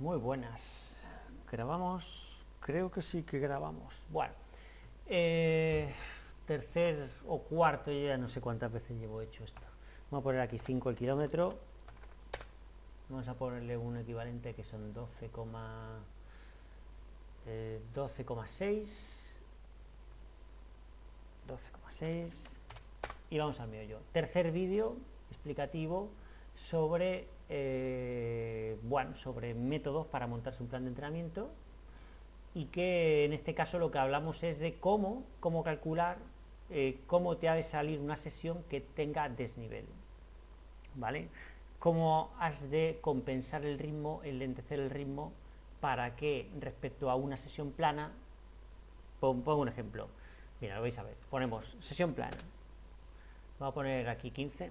Muy buenas. ¿Grabamos? Creo que sí que grabamos. Bueno, eh, tercer o cuarto, ya no sé cuántas veces llevo hecho esto. Vamos a poner aquí 5 el kilómetro. Vamos a ponerle un equivalente que son 12, 12,6 12,6 y vamos al mío yo. Tercer vídeo explicativo sobre eh, bueno, sobre métodos para montarse un plan de entrenamiento y que en este caso lo que hablamos es de cómo, cómo calcular eh, cómo te ha de salir una sesión que tenga desnivel, ¿vale? Cómo has de compensar el ritmo, el lentecer el ritmo, para que respecto a una sesión plana, pongo un ejemplo, mira, lo vais a ver, ponemos sesión plana, vamos a poner aquí 15,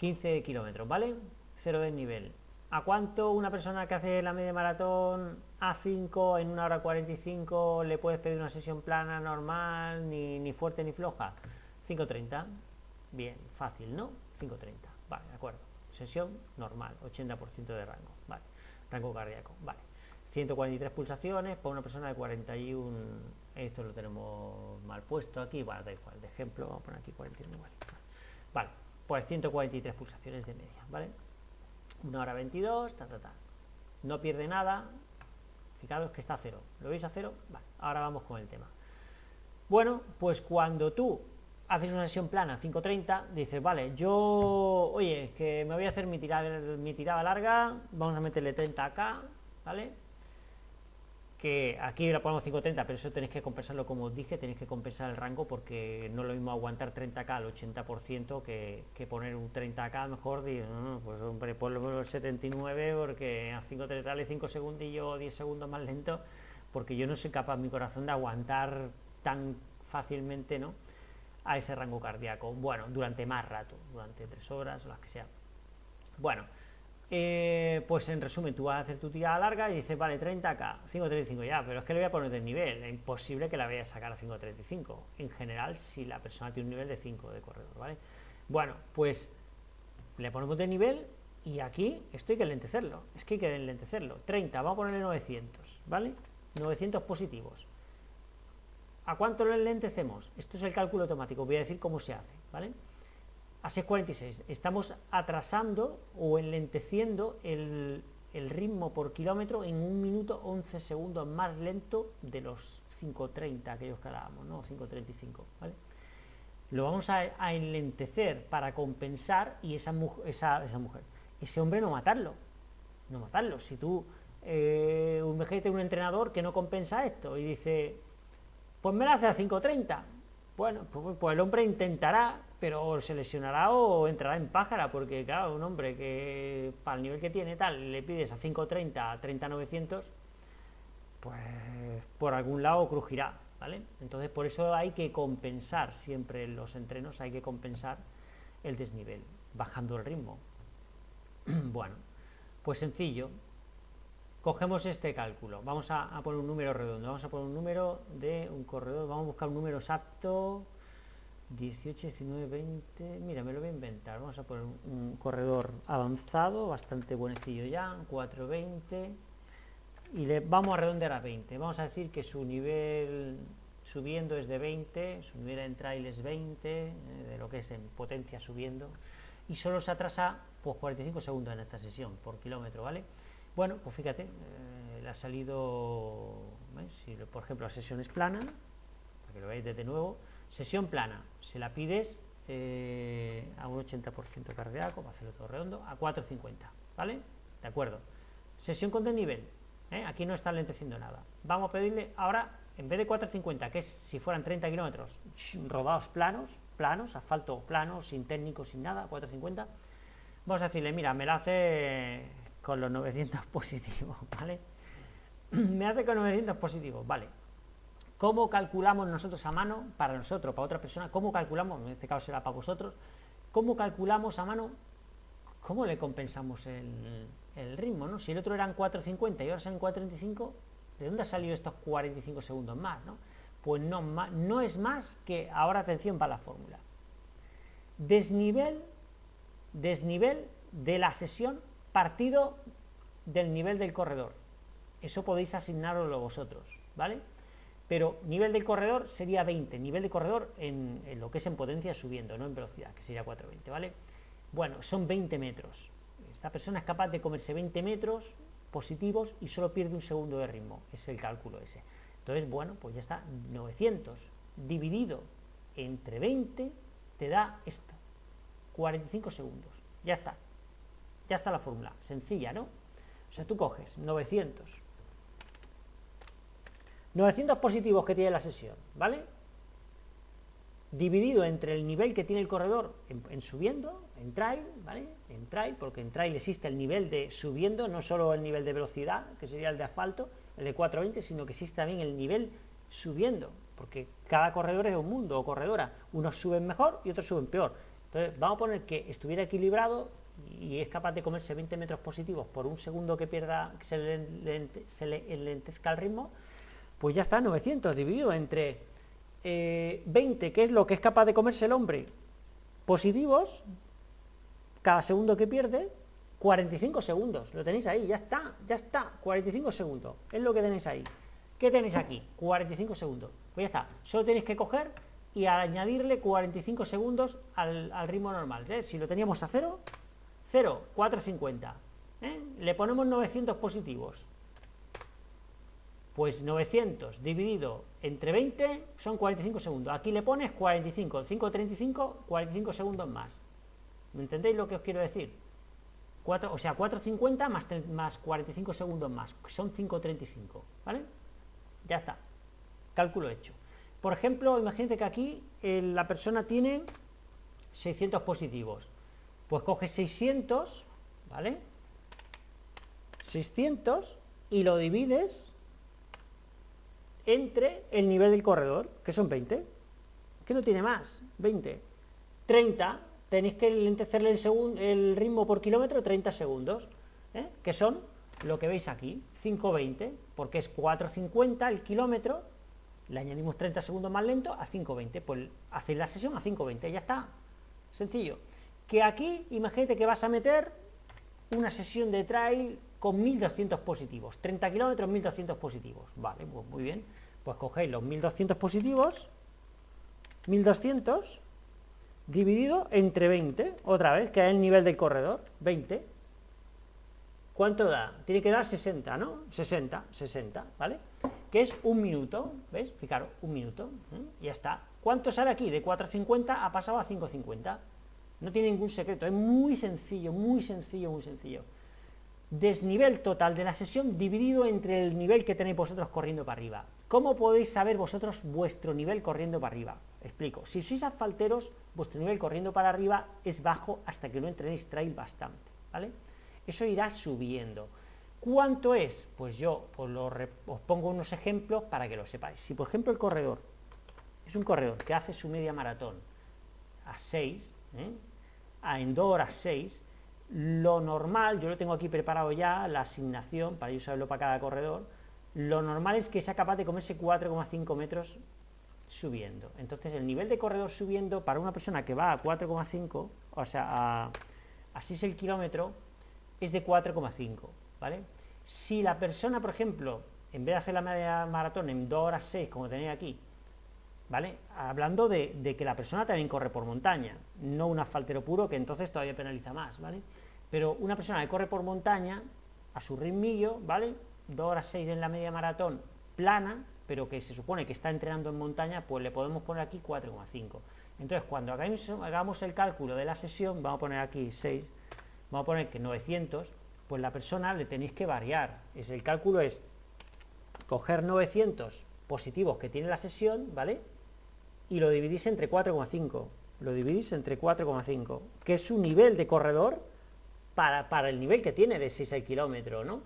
15 kilómetros, ¿vale? Cero desnivel. ¿A cuánto una persona que hace la media maratón a 5 en una hora 45 le puedes pedir una sesión plana, normal, ni, ni fuerte ni floja? 5.30. Bien, fácil, ¿no? 5.30. Vale, de acuerdo. Sesión normal, 80% de rango. Vale, rango cardíaco. Vale. 143 pulsaciones por una persona de 41. Esto lo tenemos mal puesto aquí. Bueno, da igual. De ejemplo, vamos a poner aquí 41 igual. Vale pues 143 pulsaciones de media, ¿vale? Una hora 22, ta, ta, ta. No pierde nada, fijaros que está a cero. ¿Lo veis a cero? Vale, ahora vamos con el tema. Bueno, pues cuando tú haces una sesión plana 5.30, dices, vale, yo, oye, que me voy a hacer mi tirada, mi tirada larga, vamos a meterle 30 acá, ¿vale? Que aquí la ponemos 5.30, pero eso tenéis que compensarlo como os dije, tenéis que compensar el rango porque no es lo mismo aguantar 30k al 80% que, poner un 30k mejor, digo, no, pues hombre, ponlo el 79 porque a 5.30 dale 5 segundillos o 10 segundos más lento, porque yo no soy capaz, mi corazón, de aguantar tan fácilmente, ¿no? A ese rango cardíaco, bueno, durante más rato, durante 3 horas o las que sean. Bueno, eh, pues en resumen, tú vas a hacer tu tirada larga y dices, vale, 30k, 5.35 ya, pero es que le voy a poner de nivel, es imposible que la vaya a sacar a 5.35, en general, si la persona tiene un nivel de 5 de corredor, ¿vale? Bueno, pues le ponemos de nivel y aquí esto hay que lentecerlo, es que hay que lentecerlo, 30, vamos a ponerle 900, ¿vale? 900 positivos. ¿A cuánto lo lentecemos? Esto es el cálculo automático, voy a decir cómo se hace, ¿vale? A 6.46. Estamos atrasando o enlenteciendo el, ritmo por kilómetro en un minuto 11 segundos más lento de los 5.30 aquellos que hablábamos, ¿no? 5.35, ¿vale? Lo vamos a, enlentecer para compensar y esa, esa, esa, mujer, ese hombre no matarlo, no matarlo. Si tú, eh, un un entrenador que no compensa esto y dice, pues me la hace a 5.30, bueno, pues, pues el hombre intentará pero se lesionará o entrará en pájara, porque claro, un hombre que para el nivel que tiene tal, le pides a 5.30, a 30.900, pues por algún lado crujirá, ¿vale? Entonces por eso hay que compensar siempre los entrenos, hay que compensar el desnivel, bajando el ritmo. bueno, pues sencillo, cogemos este cálculo, vamos a, poner un número redondo, vamos a poner un número de un corredor, vamos a buscar un número exacto, 18, 19, 20, mira, me lo voy a inventar, vamos a poner un, corredor avanzado, bastante buenecillo ya, 420, y le vamos a redondear a 20, vamos a decir que su nivel subiendo es de 20, su nivel en trail es 20, eh, de lo que es en potencia subiendo, y solo se atrasa pues 45 segundos en esta sesión por kilómetro, ¿vale? Bueno, pues fíjate, eh, le ha salido, si por ejemplo la sesión es plana, para que lo veáis desde nuevo, Sesión plana, se la pides eh, a un 80% cardíaco, para hacerlo todo redondo, a 4.50, ¿vale? De acuerdo. Sesión con desnivel, ¿eh? aquí no está lenteciendo nada. Vamos a pedirle ahora, en vez de 4.50, que es si fueran 30 kilómetros rodados planos, planos, asfalto plano, sin técnico, sin nada, 4.50, vamos a decirle, mira, me la hace con los 900 positivos, ¿vale? me hace con 900 positivos, vale, ¿Cómo calculamos nosotros a mano, para nosotros, para otra persona, cómo calculamos, en este caso será para vosotros, cómo calculamos a mano, cómo le compensamos el, ritmo, ¿no? Si el otro eran 4.50 y ahora son 4.35, ¿de dónde ha salido estos 45 segundos más, no? Pues no, no es más que, ahora atención para la fórmula, desnivel, desnivel de la sesión partido del nivel del corredor. Eso podéis asignarlo vosotros, ¿vale? Pero nivel del corredor sería 20, nivel de corredor en, lo que es en potencia subiendo, no en velocidad, que sería 420, ¿vale? Bueno, son 20 metros. Esta persona es capaz de comerse 20 metros positivos y solo pierde un segundo de ritmo, es el cálculo ese. Entonces, bueno, pues ya está, 900 dividido entre 20 te da esto, 45 segundos, ya está, ya está la fórmula, sencilla, ¿no? O sea, tú coges 900, 900 positivos que tiene la sesión, ¿vale? Dividido entre el nivel que tiene el corredor en, subiendo, en trail, ¿vale? En trail, porque en trail existe el nivel de subiendo, no solo el nivel de velocidad, que sería el de asfalto, el de 420, sino que existe también el nivel subiendo, porque cada corredor es un mundo o corredora, unos suben mejor y otros suben peor. Entonces, vamos a poner que estuviera equilibrado y es capaz de comerse 20 metros positivos por un segundo que pierda, que se se le enlentezca el ritmo, pues ya está, 900 dividido entre 20, eh, que es lo que es capaz de comerse el hombre, positivos, cada segundo que pierde, 45 segundos, lo tenéis ahí, ya está, ya está, 45 segundos, es lo que tenéis ahí. ¿Qué tenéis aquí? 45 segundos. Pues ya está, solo tenéis que coger y añadirle 45 segundos al, ritmo normal. ¿eh? Si lo teníamos a 0, 0, 450. Le ponemos 900 positivos. Pues 900 dividido entre 20 son 45 segundos. Aquí le pones 45, 535, 45 segundos más. ¿Me entendéis lo que os quiero decir? 4, o sea, 450 más, más 45 segundos más, son 535, ¿vale? Ya está, cálculo hecho. Por ejemplo, imagínate que aquí eh, la persona tiene 600 positivos. Pues coge 600, ¿vale? 600 y lo divides entre el nivel del corredor, que son 20. que no tiene más? 20. 30, tenéis que lentecerle el, el ritmo por kilómetro 30 segundos, ¿eh? que son lo que veis aquí, 5.20, porque es 4.50 el kilómetro, le añadimos 30 segundos más lento a 5.20, pues hacéis la sesión a 5.20, ya está, sencillo. Que aquí, imagínate que vas a meter una sesión de trail con 1.200 positivos, 30 kilómetros, 1.200 positivos, vale, pues muy bien, pues cogéis los 1.200 positivos, 1.200, dividido entre 20, otra vez, que es el nivel del corredor, 20, ¿cuánto da? Tiene que dar 60, ¿no? 60, 60, ¿vale? Que es un minuto, ¿ves? Fijaros, un minuto, y ya está. ¿Cuánto sale aquí? De 4.50 ha pasado a 5.50. No tiene ningún secreto, es muy sencillo, muy sencillo, muy sencillo. Desnivel total de la sesión dividido entre el nivel que tenéis vosotros corriendo para arriba. ¿Cómo podéis saber vosotros vuestro nivel corriendo para arriba? Explico, si sois asfalteros, vuestro nivel corriendo para arriba es bajo hasta que no entrenéis trail bastante, ¿vale? Eso irá subiendo. ¿Cuánto es? Pues yo os, pongo unos ejemplos para que lo sepáis. Si por ejemplo el corredor es un corredor que hace su media maratón a 6, ¿eh? a en 2 horas 6, lo normal, yo lo tengo aquí preparado ya, la asignación, para yo saberlo para cada corredor, lo normal es que sea capaz de comerse 4,5 metros subiendo. Entonces el nivel de corredor subiendo para una persona que va a 4,5, o sea, a, a 6 el kilómetro, es de 4,5, ¿vale? Si la persona, por ejemplo, en vez de hacer la media maratón en 2 horas 6, como tenéis aquí, ¿vale? Hablando de, de, que la persona también corre por montaña, no un asfaltero puro, que entonces todavía penaliza más, ¿vale? Pero una persona que corre por montaña, a su ritmillo, ¿vale? 2 horas 6 en la media maratón plana, pero que se supone que está entrenando en montaña, pues le podemos poner aquí 4,5. Entonces, cuando hagamos, el cálculo de la sesión, vamos a poner aquí 6, vamos a poner que 900, pues la persona le tenéis que variar. Es, el cálculo es coger 900 positivos que tiene la sesión, ¿vale? Y lo dividís entre 4,5. Lo dividís entre 4,5, que es su nivel de corredor para, para, el nivel que tiene de 6 al kilómetro, ¿no?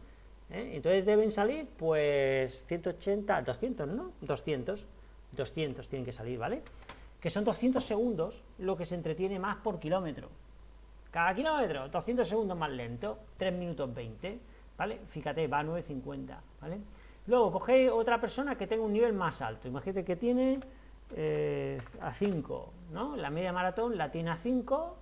¿Eh? Entonces deben salir, pues, 180, 200, ¿no? 200, 200 tienen que salir, ¿vale? Que son 200 segundos lo que se entretiene más por kilómetro. Cada kilómetro, 200 segundos más lento, 3 minutos 20, ¿vale? Fíjate, va a 9.50, ¿vale? Luego, cogéis otra persona que tenga un nivel más alto. Imagínate que tiene eh, a 5, ¿no? La media maratón la tiene a 5,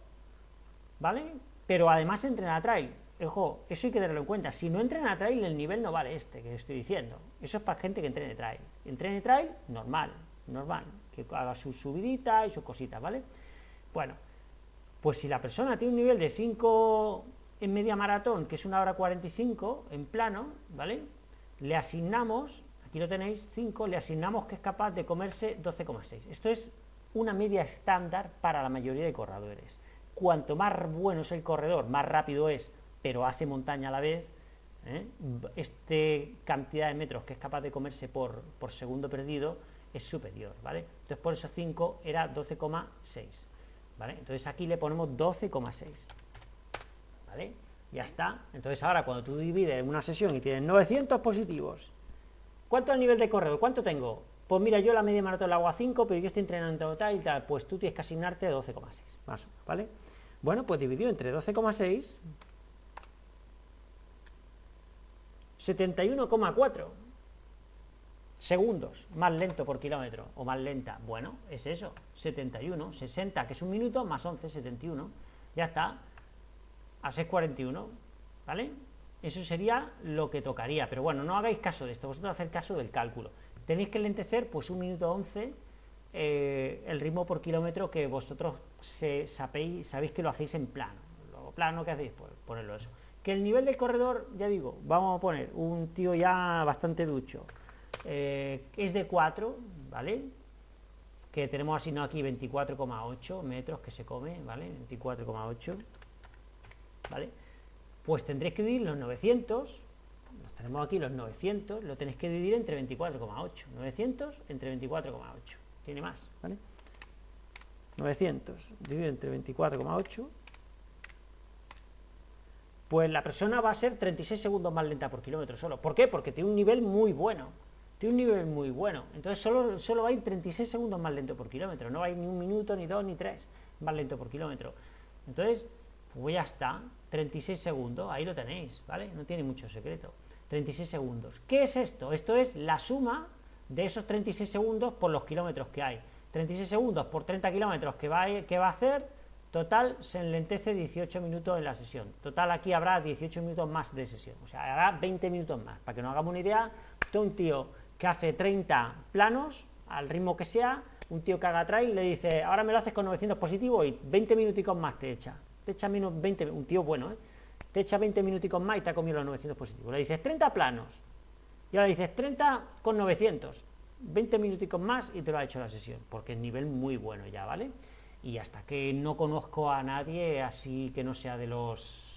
¿vale? Pero además entrena trail ojo, eso hay que tenerlo en cuenta. Si no entrena trail, el nivel no vale este que estoy diciendo. Eso es para gente que entrene trail. Entrene trail, normal, normal, que haga su subidita y sus cositas, ¿vale? Bueno, pues si la persona tiene un nivel de 5 en media maratón, que es una hora 45 en plano, ¿vale? Le asignamos, aquí lo tenéis, 5, le asignamos que es capaz de comerse 12,6. Esto es una media estándar para la mayoría de corredores. Cuanto más bueno es el corredor, más rápido es, pero hace montaña a la vez, ¿eh? este cantidad de metros que es capaz de comerse por, por segundo perdido es superior, ¿vale? Entonces por eso 5 era 12,6, ¿vale? Entonces aquí le ponemos 12,6, ¿vale? Ya está. Entonces ahora cuando tú divides una sesión y tienes 900 positivos, ¿cuánto es el nivel de corredor? ¿Cuánto tengo? Pues mira, yo la media maratón la hago a 5, pero yo estoy entrenando tal y tal, pues tú tienes que asignarte 12,6, más o ¿vale? Bueno, pues dividido entre 12,6, 71,4 segundos, más lento por kilómetro, o más lenta, bueno, es eso, 71, 60, que es un minuto, más 11, 71, ya está, a 6,41, ¿vale? Eso sería lo que tocaría, pero bueno, no hagáis caso de esto, vosotros haced caso del cálculo. Tenéis que lentecer, pues un minuto 11, eh, el ritmo por kilómetro que vosotros se, sabéis, sabéis que lo hacéis en plano. Lo plano que hacéis, pues ponerlo eso. Que el nivel del corredor, ya digo, vamos a poner un tío ya bastante ducho, eh, es de 4, ¿vale? Que tenemos asignado aquí 24,8 metros que se come, ¿vale? 24,8, ¿vale? Pues tendréis que dividir los 900, tenemos aquí los 900, lo tenéis que dividir entre 24,8. 900 entre 24,8. Tiene más, ¿vale? 900 dividido entre 24,8. Pues la persona va a ser 36 segundos más lenta por kilómetro solo. ¿Por qué? Porque tiene un nivel muy bueno. Tiene un nivel muy bueno. Entonces solo, solo va a ir 36 segundos más lento por kilómetro. No va ni un minuto, ni dos, ni tres más lento por kilómetro. Entonces, pues ya está. 36 segundos, ahí lo tenéis, ¿vale? No tiene mucho secreto. 36 segundos. ¿Qué es esto? Esto es la suma de esos 36 segundos por los kilómetros que hay. 36 segundos por 30 kilómetros que va, a, que va a hacer, total se enlentece 18 minutos en la sesión. Total aquí habrá 18 minutos más de sesión. O sea, habrá 20 minutos más. Para que nos hagamos una idea, de un tío que hace 30 planos, al ritmo que sea, un tío que haga trail le dice, ahora me lo haces con 900 positivos y 20 minuticos más te echa. Te echa menos 20, un tío bueno, ¿eh? te echa 20 minuticos más y te ha comido los 900 positivos. Le dices 30 planos, y ahora dices 30 con 900, 20 minuticos más y te lo ha hecho la sesión, porque es nivel muy bueno ya, ¿vale? Y hasta que no conozco a nadie así que no sea de los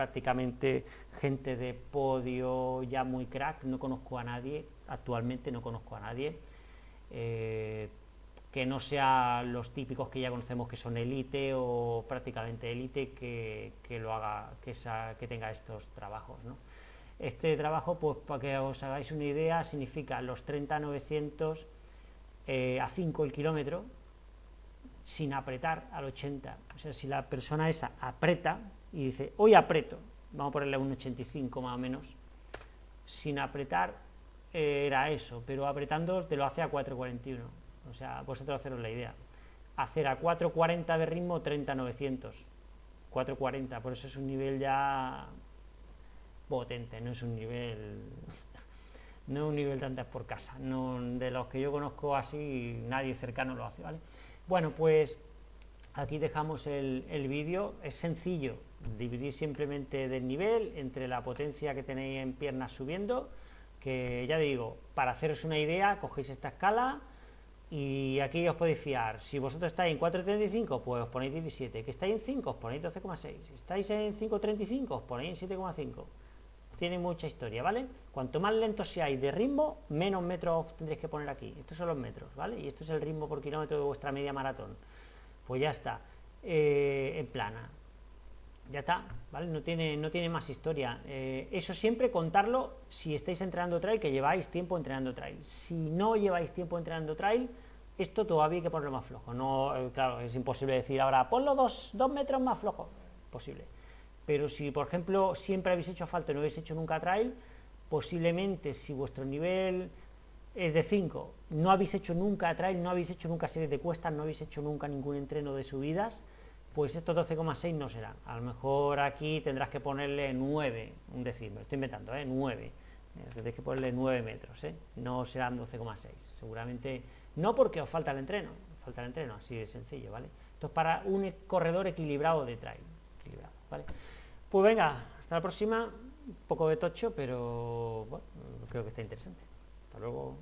prácticamente gente de podio ya muy crack, no conozco a nadie, actualmente no conozco a nadie, eh, que no sea los típicos que ya conocemos que son élite o prácticamente élite que, lo haga, que, que tenga estos trabajos. Este trabajo, pues para que os hagáis una idea, significa los 30-900 eh, a 5 el kilómetro, sin apretar al 80. O sea, si la persona esa aprieta y dice, hoy aprieto, vamos a ponerle un 85 más o menos, sin apretar era eso, pero apretando te lo hace a 4.41 o sea, vosotros haceros la idea. Hacer a 4.40 de ritmo 30.900. 4.40, por eso es un nivel ya potente, no es un nivel no es un nivel de antes por casa, de los que yo conozco así, nadie cercano lo hace, ¿vale? Bueno, pues aquí dejamos el, el vídeo, es sencillo, dividir simplemente del nivel entre la potencia que tenéis en piernas subiendo, que ya digo, para haceros una idea, cogéis esta escala, y aquí os podéis fiar. Si vosotros estáis en 4.35, pues os ponéis 17. Que estáis en 5, os ponéis 12,6. Estáis en 5.35, os ponéis 7,5. Tiene mucha historia, ¿vale? Cuanto más lento seáis de ritmo, menos metros tendréis que poner aquí. Estos son los metros, ¿vale? Y esto es el ritmo por kilómetro de vuestra media maratón. Pues ya está. Eh, en plana. Ya está, ¿vale? No tiene, no tiene más historia. Eh, eso siempre contarlo si estáis entrenando trail, que lleváis tiempo entrenando trail. Si no lleváis tiempo entrenando trail, esto todavía hay que ponerlo más flojo. No, eh, claro, es imposible decir ahora, ponlo dos, dos metros más flojo. Posible. Pero si, por ejemplo, siempre habéis hecho falta y no habéis hecho nunca trail, posiblemente si vuestro nivel es de 5, no habéis hecho nunca trail, no habéis hecho nunca series de cuestas, no habéis hecho nunca ningún entreno de subidas, pues estos 12,6 no serán. A lo mejor aquí tendrás que ponerle 9, un decir, me estoy inventando, ¿eh? 9. Eh, tendréis que ponerle 9 metros, ¿eh? no serán 12,6. Seguramente, no porque os falta el entreno, falta el entreno, así de sencillo, ¿vale? Esto es para un corredor equilibrado de trail. Pues venga, hasta la próxima. Un poco de tocho, pero bueno, creo que está interesante. Hasta luego.